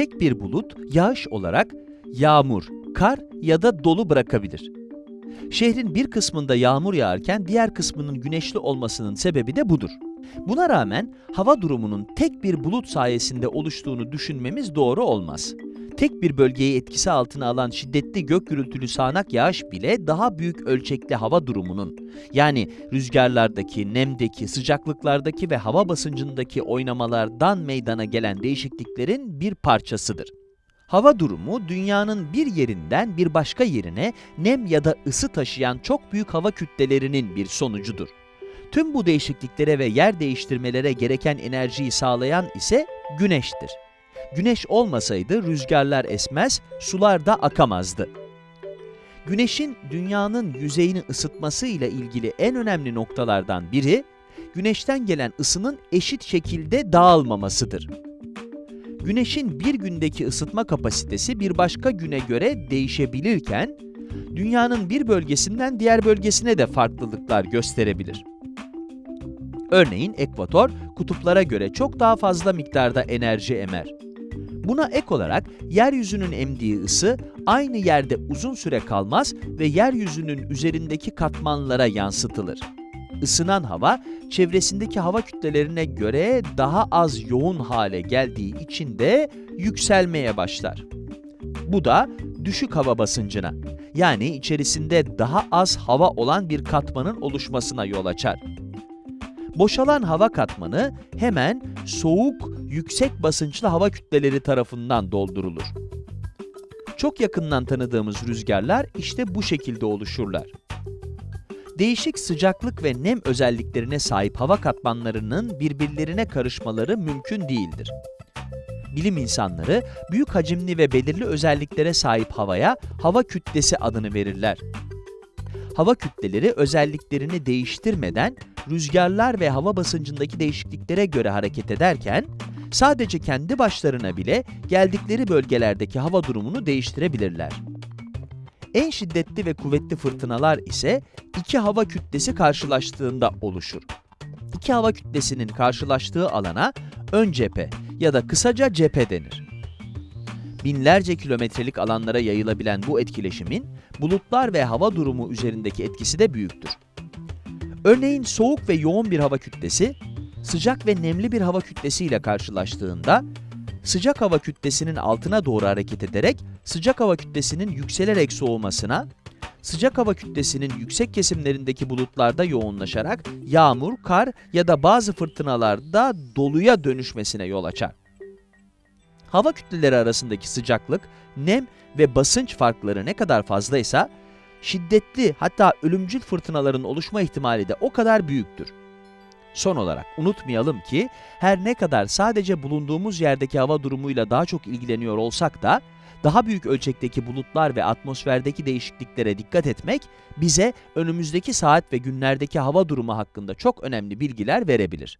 tek bir bulut yağış olarak yağmur, kar ya da dolu bırakabilir. Şehrin bir kısmında yağmur yağarken diğer kısmının güneşli olmasının sebebi de budur. Buna rağmen hava durumunun tek bir bulut sayesinde oluştuğunu düşünmemiz doğru olmaz. Tek bir bölgeyi etkisi altına alan şiddetli gök gürültülü sağanak yağış bile daha büyük ölçekli hava durumunun, yani rüzgarlardaki, nemdeki, sıcaklıklardaki ve hava basıncındaki oynamalardan meydana gelen değişikliklerin bir parçasıdır. Hava durumu, dünyanın bir yerinden bir başka yerine nem ya da ısı taşıyan çok büyük hava kütlelerinin bir sonucudur. Tüm bu değişikliklere ve yer değiştirmelere gereken enerjiyi sağlayan ise güneştir. Güneş olmasaydı rüzgarlar esmez, sular da akamazdı. Güneşin dünyanın yüzeyini ısıtması ile ilgili en önemli noktalardan biri, güneşten gelen ısının eşit şekilde dağılmamasıdır. Güneşin bir gündeki ısıtma kapasitesi bir başka güne göre değişebilirken, dünyanın bir bölgesinden diğer bölgesine de farklılıklar gösterebilir. Örneğin ekvator, kutuplara göre çok daha fazla miktarda enerji emer. Buna ek olarak yeryüzünün emdiği ısı aynı yerde uzun süre kalmaz ve yeryüzünün üzerindeki katmanlara yansıtılır. Isınan hava, çevresindeki hava kütlelerine göre daha az yoğun hale geldiği için de yükselmeye başlar. Bu da düşük hava basıncına, yani içerisinde daha az hava olan bir katmanın oluşmasına yol açar. Boşalan hava katmanı hemen soğuk, yüksek basınçlı hava kütleleri tarafından doldurulur. Çok yakından tanıdığımız rüzgarlar işte bu şekilde oluşurlar. Değişik sıcaklık ve nem özelliklerine sahip hava katmanlarının birbirlerine karışmaları mümkün değildir. Bilim insanları büyük hacimli ve belirli özelliklere sahip havaya hava kütlesi adını verirler. Hava kütleleri özelliklerini değiştirmeden rüzgarlar ve hava basıncındaki değişikliklere göre hareket ederken, sadece kendi başlarına bile geldikleri bölgelerdeki hava durumunu değiştirebilirler. En şiddetli ve kuvvetli fırtınalar ise iki hava kütlesi karşılaştığında oluşur. İki hava kütlesinin karşılaştığı alana ön cephe ya da kısaca cephe denir. Binlerce kilometrelik alanlara yayılabilen bu etkileşimin bulutlar ve hava durumu üzerindeki etkisi de büyüktür. Örneğin soğuk ve yoğun bir hava kütlesi, sıcak ve nemli bir hava kütlesi ile karşılaştığında, sıcak hava kütlesinin altına doğru hareket ederek sıcak hava kütlesinin yükselerek soğumasına, sıcak hava kütlesinin yüksek kesimlerindeki bulutlarda yoğunlaşarak yağmur, kar ya da bazı fırtınalarda doluya dönüşmesine yol açar. Hava kütleleri arasındaki sıcaklık, nem ve basınç farkları ne kadar fazlaysa, şiddetli hatta ölümcül fırtınaların oluşma ihtimali de o kadar büyüktür. Son olarak unutmayalım ki her ne kadar sadece bulunduğumuz yerdeki hava durumuyla daha çok ilgileniyor olsak da daha büyük ölçekteki bulutlar ve atmosferdeki değişikliklere dikkat etmek bize önümüzdeki saat ve günlerdeki hava durumu hakkında çok önemli bilgiler verebilir.